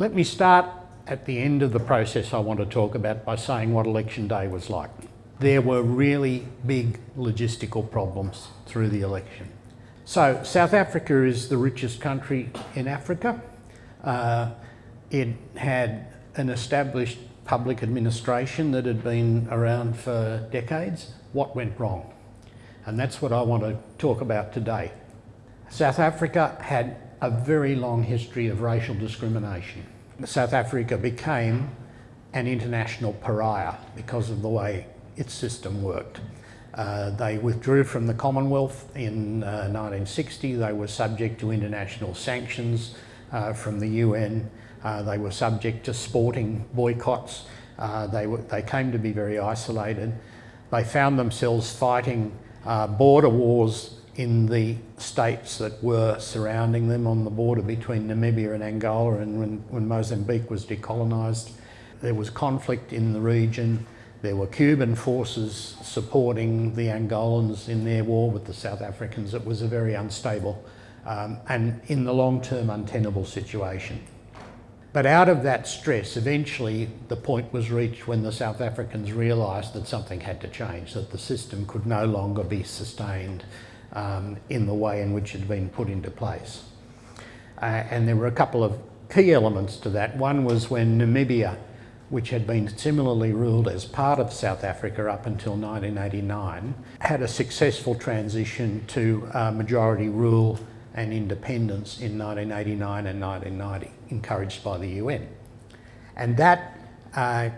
Let me start at the end of the process I want to talk about by saying what election day was like. There were really big logistical problems through the election. So South Africa is the richest country in Africa. Uh, it had an established public administration that had been around for decades. What went wrong? And that's what I want to talk about today. South Africa had a very long history of racial discrimination. South Africa became an international pariah because of the way its system worked. Uh, they withdrew from the Commonwealth in uh, 1960. They were subject to international sanctions uh, from the UN. Uh, they were subject to sporting boycotts. Uh, they, were, they came to be very isolated. They found themselves fighting uh, border wars in the states that were surrounding them on the border between Namibia and Angola and when, when Mozambique was decolonised. There was conflict in the region. There were Cuban forces supporting the Angolans in their war with the South Africans. It was a very unstable um, and in the long term untenable situation. But out of that stress, eventually the point was reached when the South Africans realised that something had to change, that the system could no longer be sustained um, in the way in which it had been put into place. Uh, and there were a couple of key elements to that. One was when Namibia, which had been similarly ruled as part of South Africa up until 1989, had a successful transition to uh, majority rule and independence in 1989 and 1990, encouraged by the UN. And that uh,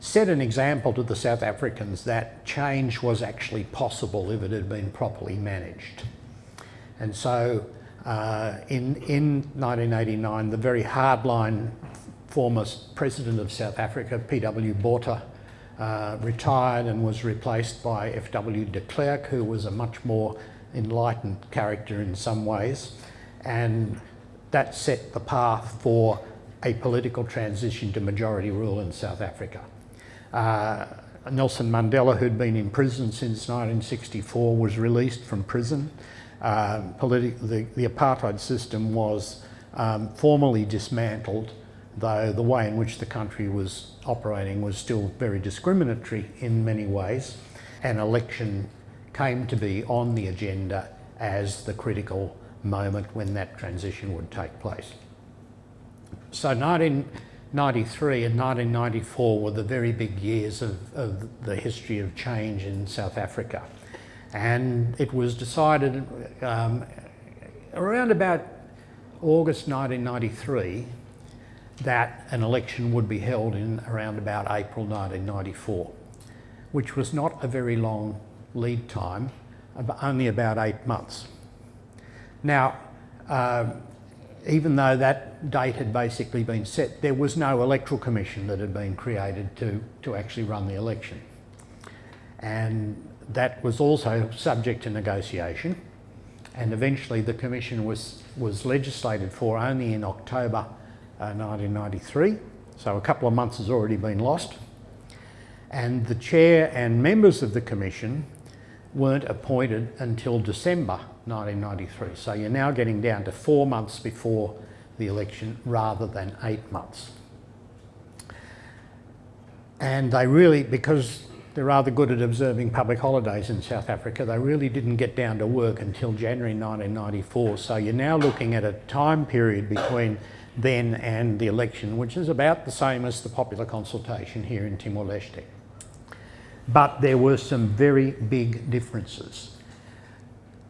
set an example to the South Africans that change was actually possible if it had been properly managed. And so uh, in, in 1989, the very hardline former President of South Africa, P.W. Botha, uh, retired and was replaced by F.W. de Klerk, who was a much more enlightened character in some ways. And that set the path for a political transition to majority rule in South Africa. Uh, Nelson Mandela, who'd been in prison since 1964, was released from prison. Uh, the, the, apartheid system was um, formally dismantled, though the way in which the country was operating was still very discriminatory in many ways. An election came to be on the agenda as the critical moment when that transition would take place. So 19, 93 and 1994 were the very big years of, of, the history of change in South Africa. And it was decided um, around about August 1993 that an election would be held in around about April 1994, which was not a very long lead time, only about eight months. Now, uh, even though that date had basically been set, there was no electoral commission that had been created to, to actually run the election. And that was also subject to negotiation. And eventually the commission was, was legislated for only in October uh, 1993. So a couple of months has already been lost. And the chair and members of the commission weren't appointed until December 1993. So you're now getting down to four months before the election rather than eight months. And they really, because they're rather good at observing public holidays in South Africa, they really didn't get down to work until January 1994. So you're now looking at a time period between then and the election, which is about the same as the popular consultation here in Timor-Leste. But there were some very big differences.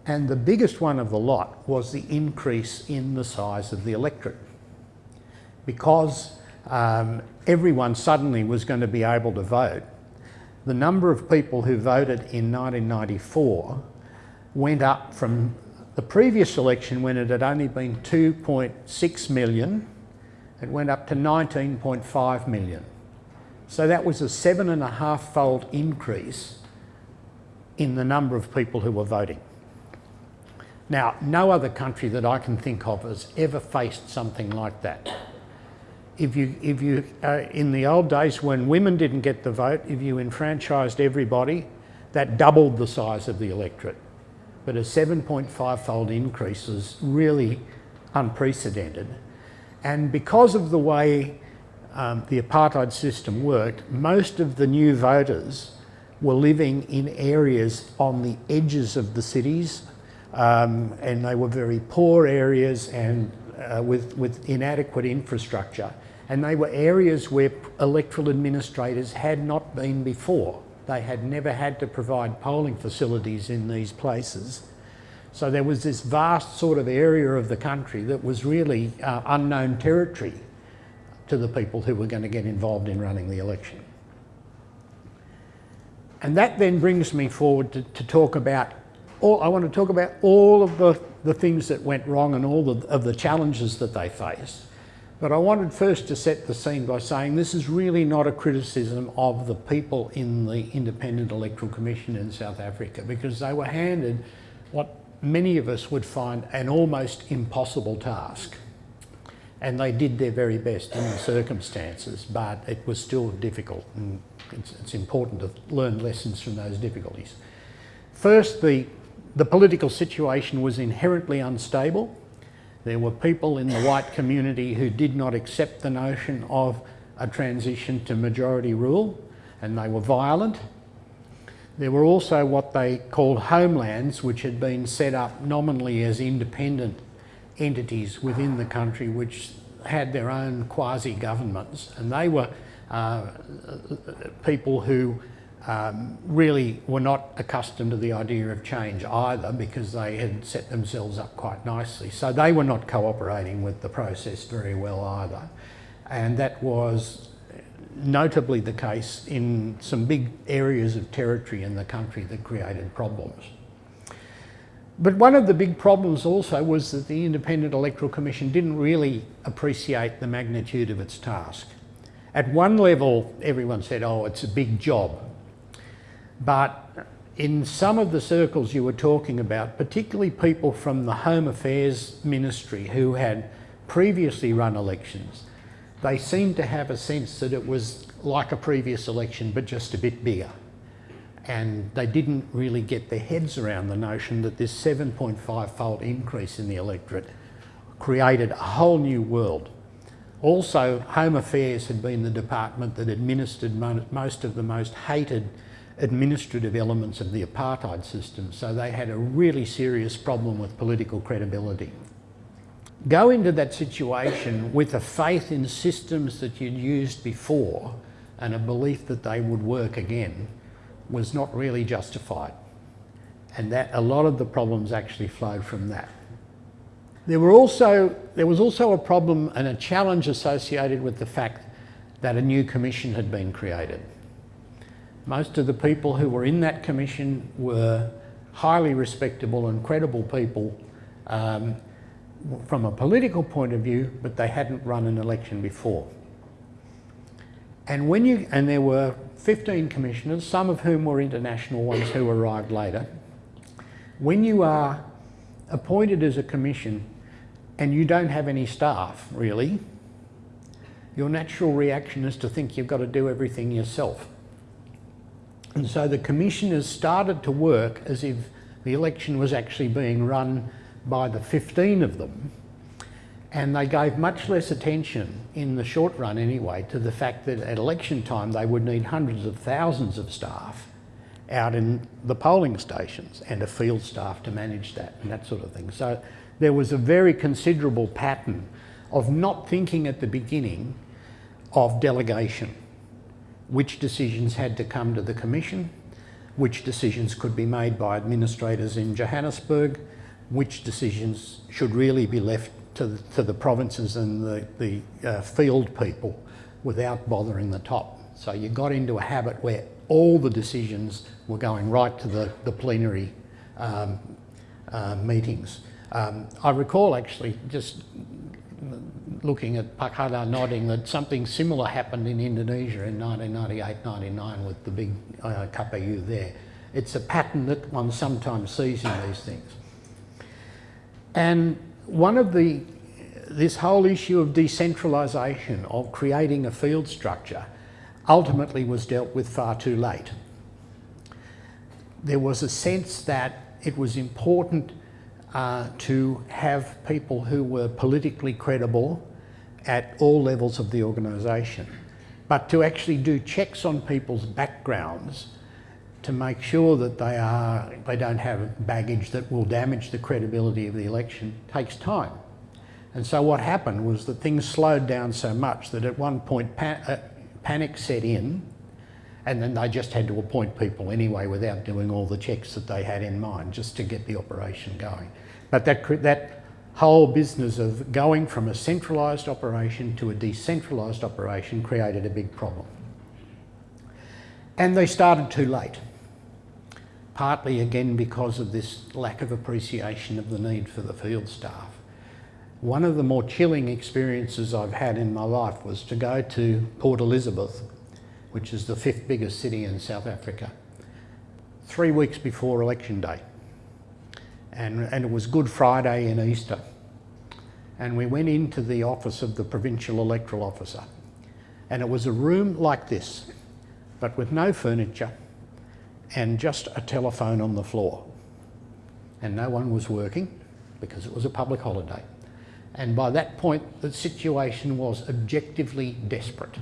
And the biggest one of the lot was the increase in the size of the electorate. Because um, everyone suddenly was going to be able to vote, the number of people who voted in 1994 went up from the previous election when it had only been 2.6 million, it went up to 19.5 million. So that was a seven and a half fold increase in the number of people who were voting. Now, no other country that I can think of has ever faced something like that. If you, if you, uh, in the old days when women didn't get the vote, if you enfranchised everybody, that doubled the size of the electorate. But a 7.5 fold increase is really unprecedented. And because of the way um, the apartheid system worked, most of the new voters were living in areas on the edges of the cities um, and they were very poor areas and uh, with, with inadequate infrastructure. And they were areas where electoral administrators had not been before. They had never had to provide polling facilities in these places. So there was this vast sort of area of the country that was really uh, unknown territory to the people who were going to get involved in running the election. And that then brings me forward to, to talk about all, I want to talk about all of the, the things that went wrong and all of the challenges that they faced. But I wanted first to set the scene by saying this is really not a criticism of the people in the Independent Electoral Commission in South Africa because they were handed what many of us would find an almost impossible task. And they did their very best in the circumstances, but it was still difficult and it's, it's important to learn lessons from those difficulties. First, the the political situation was inherently unstable. There were people in the white community who did not accept the notion of a transition to majority rule and they were violent. There were also what they called homelands which had been set up nominally as independent entities within the country which had their own quasi-governments and they were uh, people who um, really were not accustomed to the idea of change either because they had set themselves up quite nicely. So they were not cooperating with the process very well either. And that was notably the case in some big areas of territory in the country that created problems. But one of the big problems also was that the Independent Electoral Commission didn't really appreciate the magnitude of its task. At one level, everyone said, oh, it's a big job. But in some of the circles you were talking about, particularly people from the Home Affairs Ministry who had previously run elections, they seemed to have a sense that it was like a previous election but just a bit bigger. And they didn't really get their heads around the notion that this 7.5 fold increase in the electorate created a whole new world. Also, Home Affairs had been the department that administered most of the most hated administrative elements of the apartheid system, so they had a really serious problem with political credibility. Go into that situation with a faith in systems that you'd used before and a belief that they would work again was not really justified. And that a lot of the problems actually flowed from that. There, were also, there was also a problem and a challenge associated with the fact that a new commission had been created. Most of the people who were in that commission were highly respectable and credible people um, from a political point of view, but they hadn't run an election before. And when you, and there were 15 commissioners, some of whom were international ones who arrived later. When you are appointed as a commission and you don't have any staff, really, your natural reaction is to think you've got to do everything yourself. And so the commissioners started to work as if the election was actually being run by the 15 of them. And they gave much less attention, in the short run anyway, to the fact that at election time they would need hundreds of thousands of staff out in the polling stations and a field staff to manage that and that sort of thing. So there was a very considerable pattern of not thinking at the beginning of delegation which decisions had to come to the Commission, which decisions could be made by administrators in Johannesburg, which decisions should really be left to the, to the provinces and the, the uh, field people without bothering the top. So you got into a habit where all the decisions were going right to the, the plenary um, uh, meetings. Um, I recall actually just looking at Pakada nodding that something similar happened in Indonesia in 1998-99 with the big uh, KPU there. It's a pattern that one sometimes sees in these things. And one of the, this whole issue of decentralisation, of creating a field structure, ultimately was dealt with far too late. There was a sense that it was important uh, to have people who were politically credible at all levels of the organisation, but to actually do checks on people's backgrounds to make sure that they are they don't have baggage that will damage the credibility of the election takes time. And so what happened was that things slowed down so much that at one point uh, panic set in and then they just had to appoint people anyway without doing all the checks that they had in mind just to get the operation going. But that, that whole business of going from a centralised operation to a decentralised operation created a big problem. And they started too late, partly again because of this lack of appreciation of the need for the field staff. One of the more chilling experiences I've had in my life was to go to Port Elizabeth, which is the fifth biggest city in South Africa, three weeks before election day. And, and it was Good Friday and Easter. And we went into the office of the Provincial Electoral Officer. And it was a room like this, but with no furniture and just a telephone on the floor. And no one was working because it was a public holiday. And by that point, the situation was objectively desperate.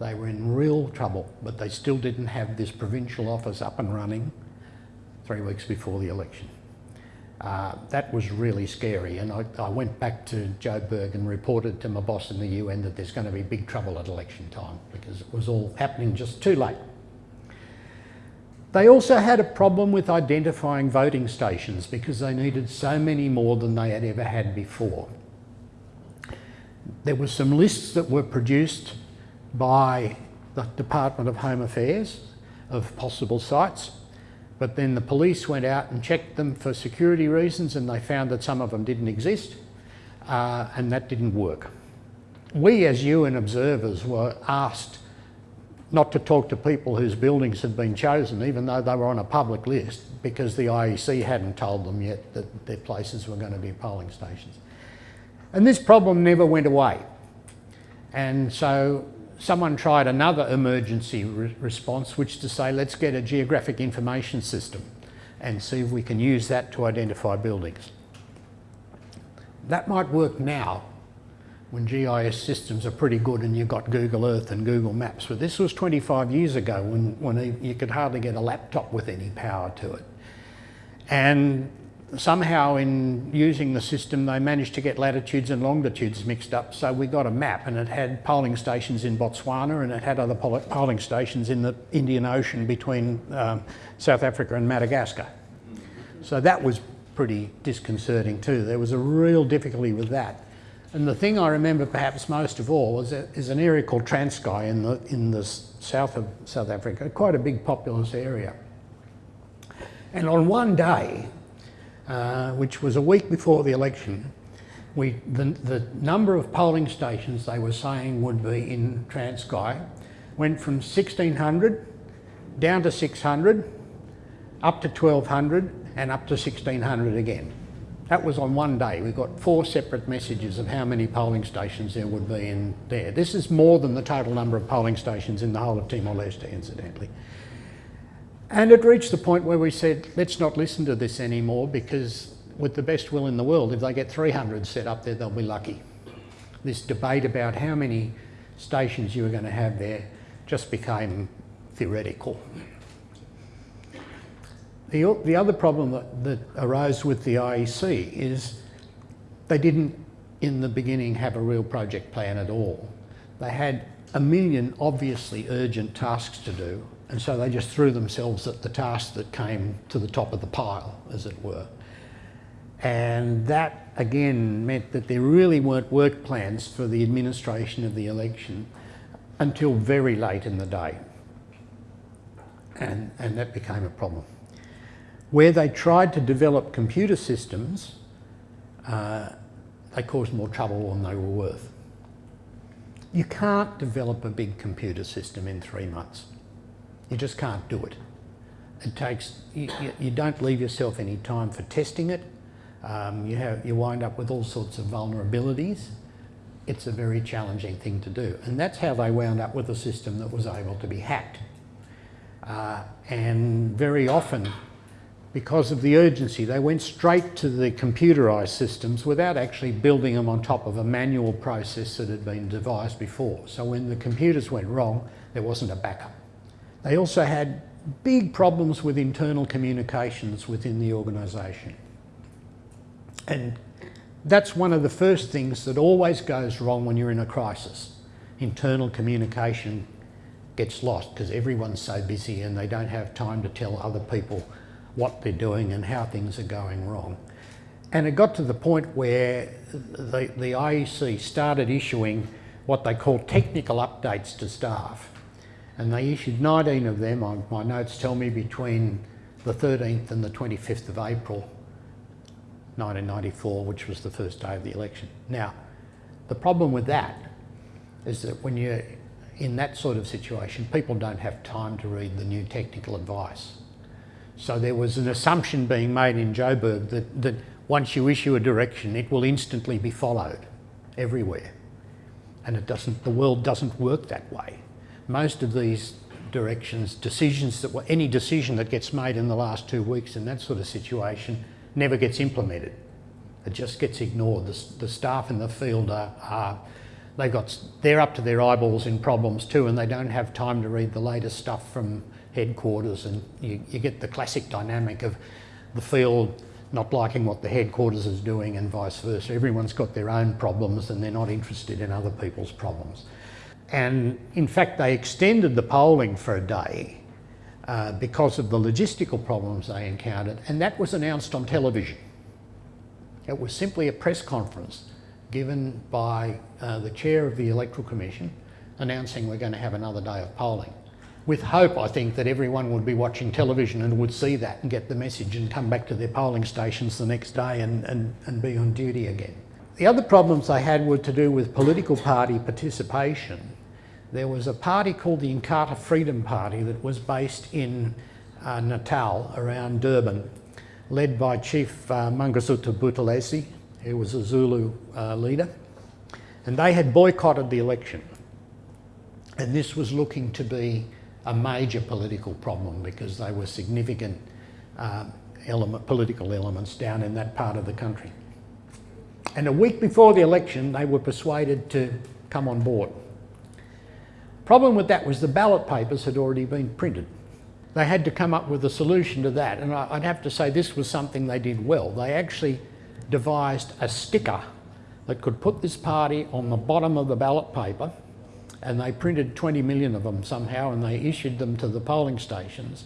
They were in real trouble, but they still didn't have this provincial office up and running three weeks before the election. Uh, that was really scary and I, I, went back to Joburg and reported to my boss in the UN that there's going to be big trouble at election time because it was all happening just too late. They also had a problem with identifying voting stations because they needed so many more than they had ever had before. There were some lists that were produced by the Department of Home Affairs of possible sites, but then the police went out and checked them for security reasons and they found that some of them didn't exist uh, and that didn't work. We as UN observers were asked not to talk to people whose buildings had been chosen, even though they were on a public list, because the IEC hadn't told them yet that their places were going to be polling stations. And this problem never went away. And so someone tried another emergency re response, which to say, let's get a geographic information system and see if we can use that to identify buildings. That might work now when GIS systems are pretty good and you've got Google Earth and Google Maps, but this was 25 years ago when, when you could hardly get a laptop with any power to it. And somehow in using the system they managed to get latitudes and longitudes mixed up so we got a map and it had polling stations in Botswana and it had other polling stations in the Indian Ocean between um, South Africa and Madagascar. So that was pretty disconcerting too. There was a real difficulty with that. And the thing I remember perhaps most of all is, an area called Transkei in the, in the south of South Africa, quite a big populous area. And on one day, uh, which was a week before the election, we, the, the number of polling stations they were saying would be in Transkei went from 1600 down to 600, up to 1200 and up to 1600 again. That was on one day. We got four separate messages of how many polling stations there would be in there. This is more than the total number of polling stations in the whole of Timor-Leste, incidentally. And it reached the point where we said, let's not listen to this anymore because with the best will in the world, if they get 300 set up there, they'll be lucky. This debate about how many stations you were going to have there just became theoretical. The, the other problem that, that arose with the IEC is they didn't in the beginning have a real project plan at all. They had a million obviously urgent tasks to do and so they just threw themselves at the task that came to the top of the pile, as it were. And that again meant that there really weren't work plans for the administration of the election until very late in the day. And, and that became a problem. Where they tried to develop computer systems, uh, they caused more trouble than they were worth. You can't develop a big computer system in three months. You just can't do it. It takes, you, you don't leave yourself any time for testing it. Um, you, have, you wind up with all sorts of vulnerabilities. It's a very challenging thing to do. And that's how they wound up with a system that was able to be hacked. Uh, and very often because of the urgency, they went straight to the computerised systems without actually building them on top of a manual process that had been devised before. So when the computers went wrong, there wasn't a backup. They also had big problems with internal communications within the organisation. And that's one of the first things that always goes wrong when you're in a crisis. Internal communication gets lost because everyone's so busy and they don't have time to tell other people what they're doing and how things are going wrong. And it got to the point where the, the IEC started issuing what they call technical updates to staff. And they issued 19 of them, my notes tell me between the 13th and the 25th of April 1994, which was the first day of the election. Now, the problem with that is that when you're in that sort of situation, people don't have time to read the new technical advice. So there was an assumption being made in Joburg that, that once you issue a direction, it will instantly be followed everywhere. And it doesn't, the world doesn't work that way. Most of these directions, decisions that were, any decision that gets made in the last two weeks in that sort of situation never gets implemented. It just gets ignored. The, the staff in the field are, are they got, they're up to their eyeballs in problems too and they don't have time to read the latest stuff from headquarters and you, you get the classic dynamic of the field not liking what the headquarters is doing and vice versa. Everyone's got their own problems and they're not interested in other people's problems. And in fact, they extended the polling for a day uh, because of the logistical problems they encountered, and that was announced on television. It was simply a press conference given by uh, the chair of the Electoral Commission announcing we're going to have another day of polling with hope, I think, that everyone would be watching television and would see that and get the message and come back to their polling stations the next day and, and, and be on duty again. The other problems they had were to do with political party participation. There was a party called the Inkatha Freedom Party that was based in uh, Natal around Durban, led by Chief uh, Mangosuthu Buthelezi, who was a Zulu uh, leader. And they had boycotted the election. And this was looking to be a major political problem because they were significant uh, element, political elements down in that part of the country. And a week before the election, they were persuaded to come on board. Problem with that was the ballot papers had already been printed. They had to come up with a solution to that, and I'd have to say this was something they did well. They actually devised a sticker that could put this party on the bottom of the ballot paper and they printed 20 million of them somehow and they issued them to the polling stations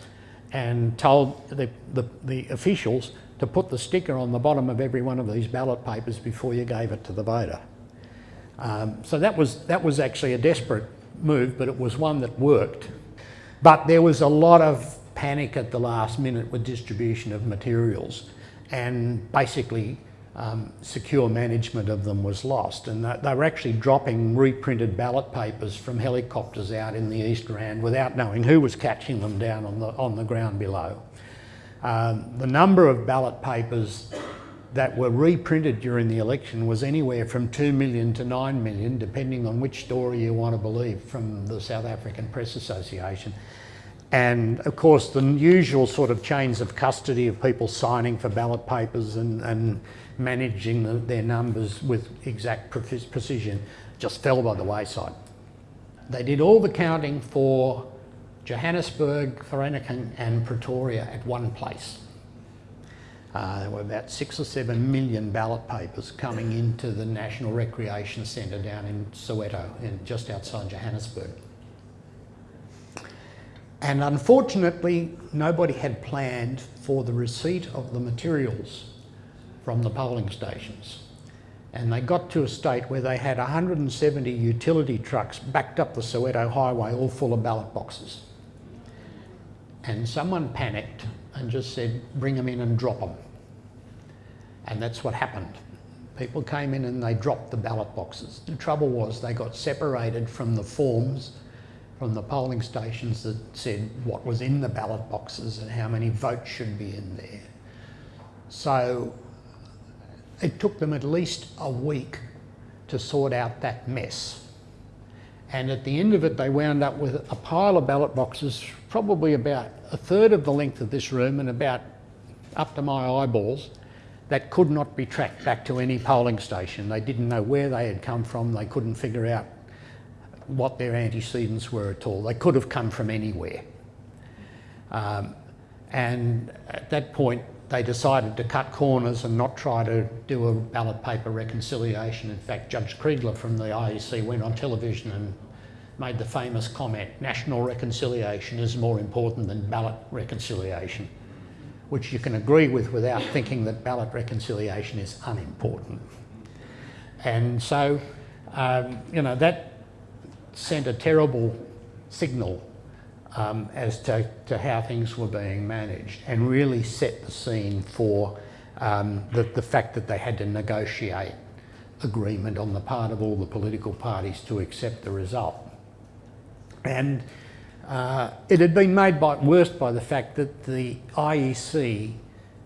and told the, the, the, officials to put the sticker on the bottom of every one of these ballot papers before you gave it to the voter. Um, so that was, that was actually a desperate move, but it was one that worked. But there was a lot of panic at the last minute with distribution of materials and basically um, secure management of them was lost. And they were actually dropping reprinted ballot papers from helicopters out in the East Rand without knowing who was catching them down on the, on the ground below. Um, the number of ballot papers that were reprinted during the election was anywhere from 2 million to 9 million, depending on which story you want to believe from the South African Press Association. And of course, the usual sort of chains of custody of people signing for ballot papers and, and managing the, their numbers with exact precision just fell by the wayside. They did all the counting for Johannesburg, Vereeniging and Pretoria at one place. Uh, there were about six or seven million ballot papers coming into the National Recreation Centre down in Soweto, in, just outside Johannesburg. And unfortunately, nobody had planned for the receipt of the materials from the polling stations. And they got to a state where they had 170 utility trucks backed up the Soweto highway all full of ballot boxes. And someone panicked and just said, bring them in and drop them. And that's what happened. People came in and they dropped the ballot boxes. The trouble was they got separated from the forms from the polling stations that said what was in the ballot boxes and how many votes should be in there. So it took them at least a week to sort out that mess. And at the end of it, they wound up with a pile of ballot boxes, probably about a third of the length of this room and about up to my eyeballs that could not be tracked back to any polling station. They didn't know where they had come from. They couldn't figure out what their antecedents were at all. They could have come from anywhere. Um, and at that point, they decided to cut corners and not try to do a ballot paper reconciliation. In fact, Judge Kriegler from the IEC went on television and made the famous comment, national reconciliation is more important than ballot reconciliation, which you can agree with without thinking that ballot reconciliation is unimportant. And so, um, you know, that sent a terrible signal um, as to, to how things were being managed and really set the scene for um, the, the fact that they had to negotiate agreement on the part of all the political parties to accept the result. And uh, it had been made by, worse by the fact that the IEC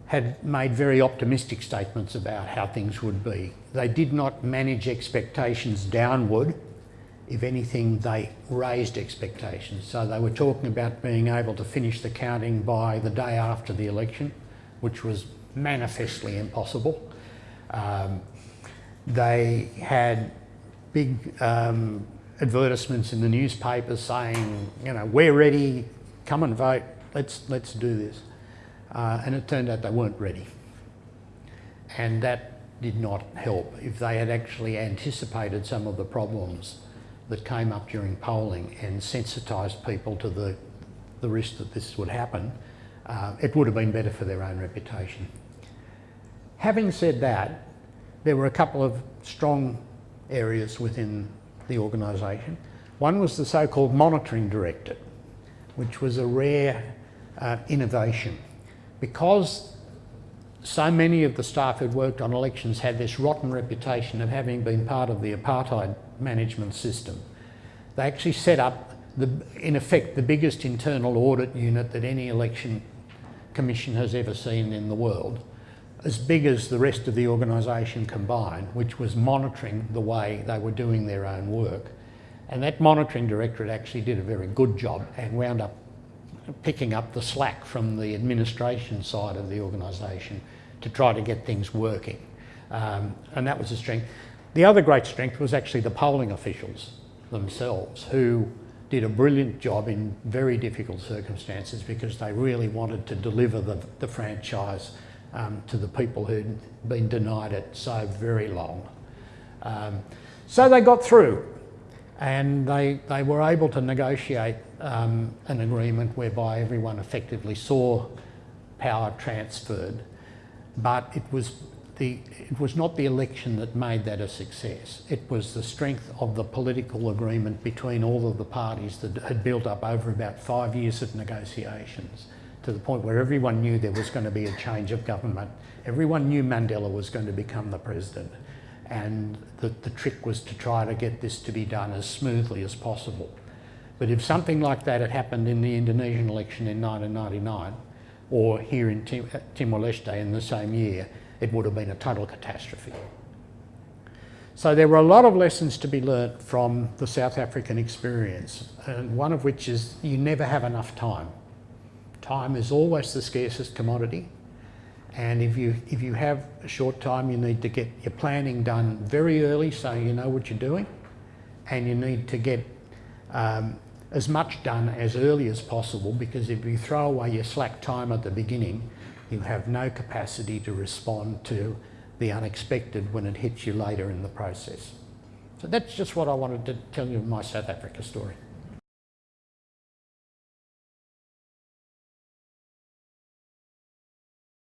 had made very optimistic statements about how things would be. They did not manage expectations downward. If anything, they raised expectations. So they were talking about being able to finish the counting by the day after the election, which was manifestly impossible. Um, they had big um, advertisements in the newspapers saying, you know, we're ready, come and vote, let's, let's do this. Uh, and it turned out they weren't ready. And that did not help. If they had actually anticipated some of the problems that came up during polling and sensitised people to the, the risk that this would happen, uh, it would have been better for their own reputation. Having said that, there were a couple of strong areas within the organisation. One was the so-called monitoring directorate, which was a rare uh, innovation. Because so many of the staff who'd worked on elections had this rotten reputation of having been part of the apartheid management system, they actually set up, the, in effect, the biggest internal audit unit that any election commission has ever seen in the world as big as the rest of the organisation combined, which was monitoring the way they were doing their own work. And that monitoring directorate actually did a very good job and wound up picking up the slack from the administration side of the organisation to try to get things working. Um, and that was a strength. The other great strength was actually the polling officials themselves who did a brilliant job in very difficult circumstances because they really wanted to deliver the, the franchise um, to the people who'd been denied it so very long. Um, so they got through and they, they were able to negotiate um, an agreement whereby everyone effectively saw power transferred, but it was, the, it was not the election that made that a success. It was the strength of the political agreement between all of the parties that had built up over about five years of negotiations to the point where everyone knew there was going to be a change of government. Everyone knew Mandela was going to become the president. And the, the trick was to try to get this to be done as smoothly as possible. But if something like that had happened in the Indonesian election in 1999, or here in Tim Timor-Leste in the same year, it would have been a total catastrophe. So there were a lot of lessons to be learnt from the South African experience, and one of which is you never have enough time. Time is always the scarcest commodity. And if you, if you have a short time, you need to get your planning done very early so you know what you're doing. And you need to get um, as much done as early as possible because if you throw away your slack time at the beginning, you have no capacity to respond to the unexpected when it hits you later in the process. So that's just what I wanted to tell you in my South Africa story.